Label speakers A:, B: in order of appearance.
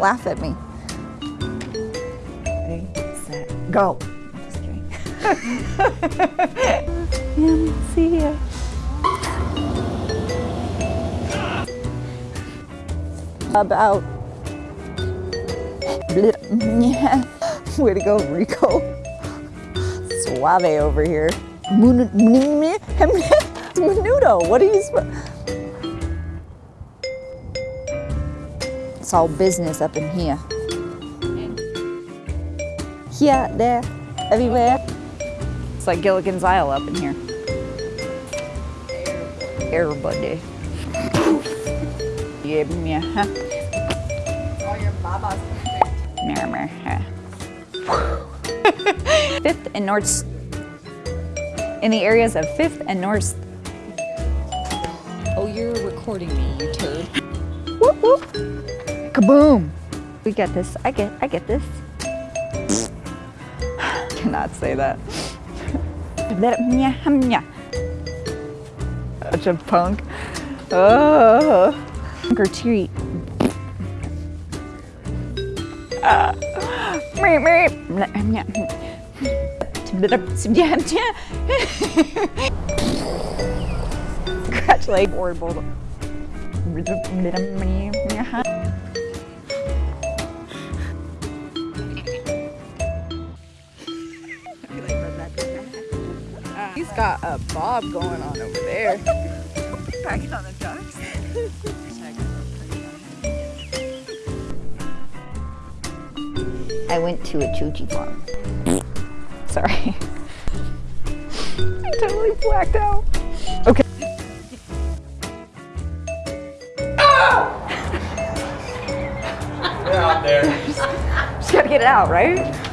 A: laugh at me. Ready, set, go. Just see ya. About. Yeah. Way to go, Rico. Suave over here. Menudo, what are you It's all business up in here. Here, there, everywhere. It's like Gilligan's Isle up in here. Everybody. Yeah, yeah.
B: All your babas.
A: Huh. Fifth and North, in the areas of Fifth and North.
B: Oh, you're recording me, you turd.
A: Whoop whoop. Kaboom. We get this. I get. I get this. Cannot say that. Such a punk. Oh. Punk or treat. Meep. Scratch leg or bulldog.
B: He's got a bob going on over there.
A: Back on the ducks. I went to a Chuchi farm. Sorry. I totally blacked out. Okay.
C: Get out there.
A: Just gotta get it out, right?